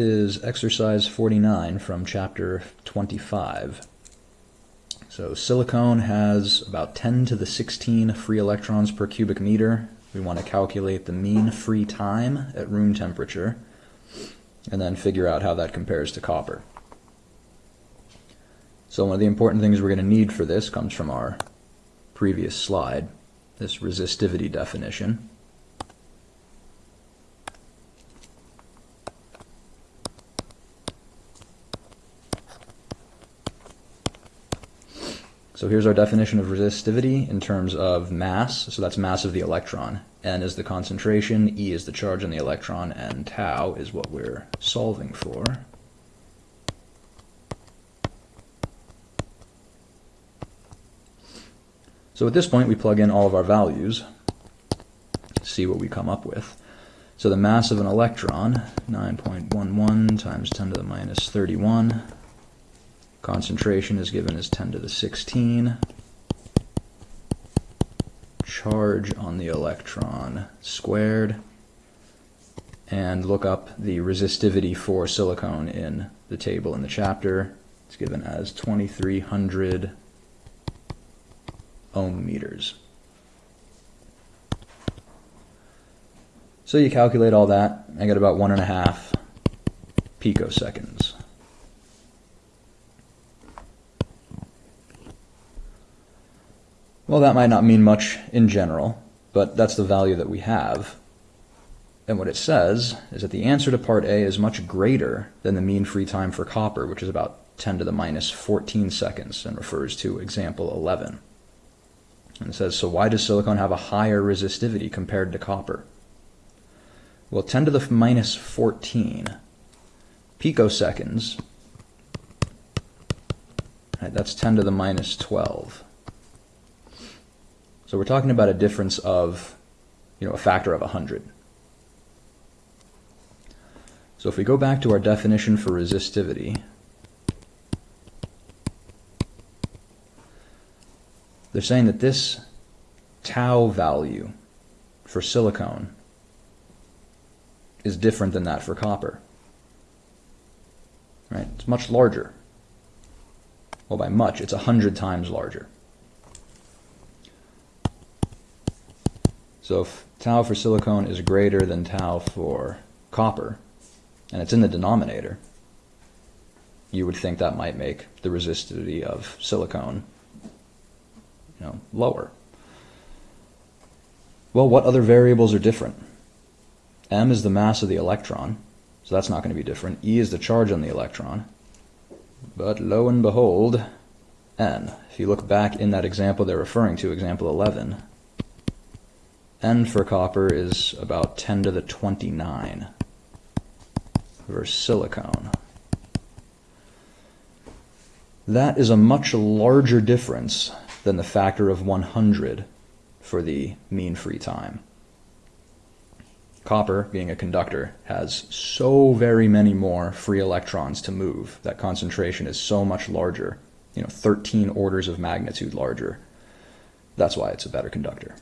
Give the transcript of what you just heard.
is exercise 49 from chapter 25. So silicone has about 10 to the 16 free electrons per cubic meter. We want to calculate the mean free time at room temperature and then figure out how that compares to copper. So one of the important things we're going to need for this comes from our previous slide, this resistivity definition. So here's our definition of resistivity in terms of mass. So that's mass of the electron. N is the concentration, E is the charge on the electron, and tau is what we're solving for. So at this point, we plug in all of our values, see what we come up with. So the mass of an electron, 9.11 times 10 to the minus 31, Concentration is given as 10 to the 16. Charge on the electron squared. And look up the resistivity for silicone in the table in the chapter. It's given as 2300 ohm meters. So you calculate all that, I get about one and a half picoseconds. Well, that might not mean much in general, but that's the value that we have. And what it says is that the answer to part A is much greater than the mean free time for copper, which is about 10 to the minus 14 seconds and refers to example 11. And it says, so why does silicon have a higher resistivity compared to copper? Well, 10 to the minus 14 picoseconds, right, that's 10 to the minus 12. So we're talking about a difference of, you know, a factor of 100. So if we go back to our definition for resistivity, they're saying that this tau value for silicone is different than that for copper. Right? It's much larger. Well, by much, it's 100 times larger. So if tau for silicone is greater than tau for copper, and it's in the denominator, you would think that might make the resistivity of silicone you know, lower. Well, what other variables are different? M is the mass of the electron, so that's not going to be different. E is the charge on the electron. But lo and behold, N. If you look back in that example they're referring to, example 11, N for copper is about 10 to the 29 versus silicone. That is a much larger difference than the factor of 100 for the mean free time. Copper, being a conductor, has so very many more free electrons to move. That concentration is so much larger, you know, 13 orders of magnitude larger. That's why it's a better conductor.